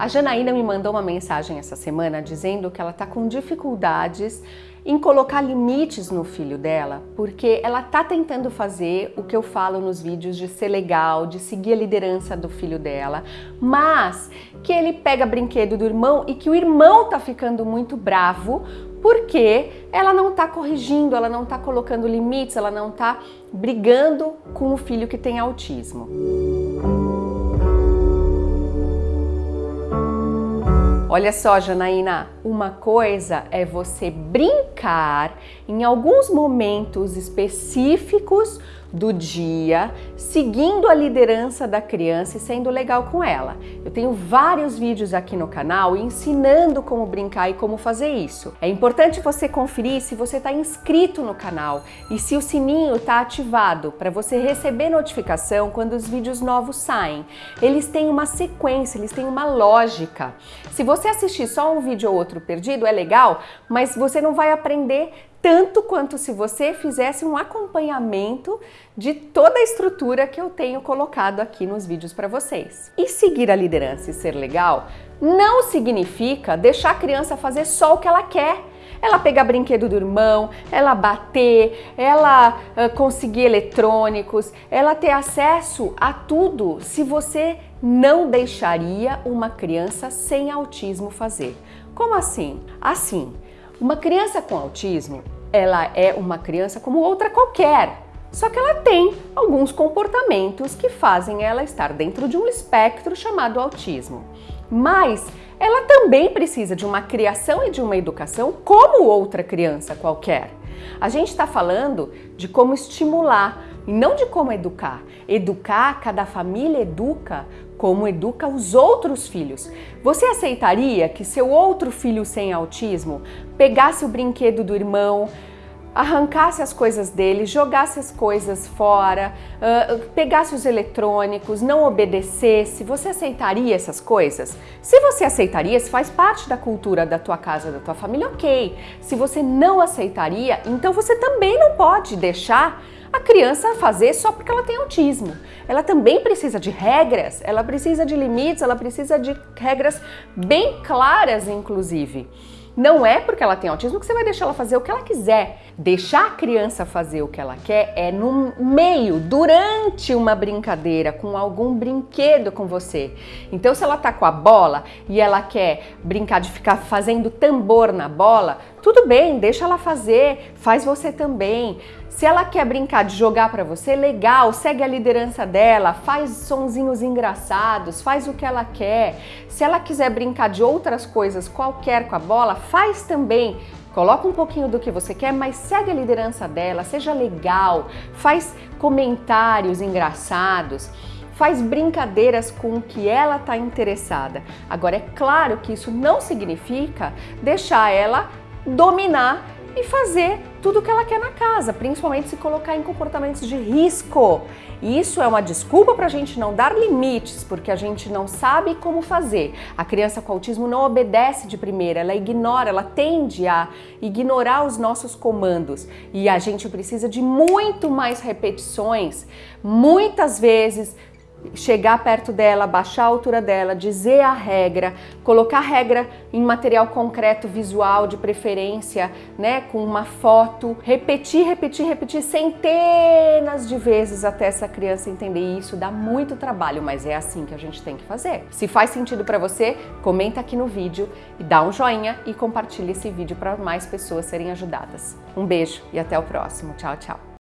A Janaína me mandou uma mensagem essa semana dizendo que ela está com dificuldades em colocar limites no filho dela, porque ela tá tentando fazer o que eu falo nos vídeos de ser legal, de seguir a liderança do filho dela, mas que ele pega brinquedo do irmão e que o irmão tá ficando muito bravo porque ela não tá corrigindo, ela não tá colocando limites, ela não tá brigando com o filho que tem autismo. Olha só, Janaína, uma coisa é você brincar em alguns momentos específicos do dia, seguindo a liderança da criança e sendo legal com ela. Eu tenho vários vídeos aqui no canal ensinando como brincar e como fazer isso. É importante você conferir se você está inscrito no canal e se o sininho está ativado para você receber notificação quando os vídeos novos saem. Eles têm uma sequência, eles têm uma lógica. Se você assistir só um vídeo ou outro perdido, é legal, mas você não vai aprender tanto quanto se você fizesse um acompanhamento de toda a estrutura que eu tenho colocado aqui nos vídeos para vocês. E seguir a liderança e ser legal não significa deixar a criança fazer só o que ela quer. Ela pegar brinquedo do irmão, ela bater, ela conseguir eletrônicos, ela ter acesso a tudo se você não deixaria uma criança sem autismo fazer. Como assim? Assim, uma criança com autismo, ela é uma criança como outra qualquer, só que ela tem alguns comportamentos que fazem ela estar dentro de um espectro chamado autismo. Mas ela também precisa de uma criação e de uma educação como outra criança qualquer. A gente está falando de como estimular e não de como educar. Educar, cada família educa como educa os outros filhos. Você aceitaria que seu outro filho sem autismo pegasse o brinquedo do irmão, arrancasse as coisas dele, jogasse as coisas fora, uh, pegasse os eletrônicos, não obedecesse, você aceitaria essas coisas? Se você aceitaria, se faz parte da cultura da tua casa, da tua família, ok. Se você não aceitaria, então você também não pode deixar a criança fazer só porque ela tem autismo. Ela também precisa de regras, ela precisa de limites, ela precisa de regras bem claras, inclusive. Não é porque ela tem autismo que você vai deixar ela fazer o que ela quiser. Deixar a criança fazer o que ela quer é no meio, durante uma brincadeira, com algum brinquedo com você. Então, se ela tá com a bola e ela quer brincar de ficar fazendo tambor na bola, tudo bem, deixa ela fazer, faz você também. Se ela quer brincar de jogar para você, legal, segue a liderança dela, faz sonzinhos engraçados, faz o que ela quer. Se ela quiser brincar de outras coisas qualquer com a bola, faz também. Coloca um pouquinho do que você quer, mas segue a liderança dela, seja legal, faz comentários engraçados faz brincadeiras com o que ela está interessada. Agora, é claro que isso não significa deixar ela dominar e fazer tudo o que ela quer na casa, principalmente se colocar em comportamentos de risco. Isso é uma desculpa para a gente não dar limites, porque a gente não sabe como fazer. A criança com autismo não obedece de primeira, ela ignora, ela tende a ignorar os nossos comandos. E a gente precisa de muito mais repetições, muitas vezes chegar perto dela, baixar a altura dela, dizer a regra, colocar a regra em material concreto, visual, de preferência, né, com uma foto, repetir, repetir, repetir centenas de vezes até essa criança entender isso. Dá muito trabalho, mas é assim que a gente tem que fazer. Se faz sentido para você, comenta aqui no vídeo e dá um joinha e compartilha esse vídeo para mais pessoas serem ajudadas. Um beijo e até o próximo. Tchau, tchau.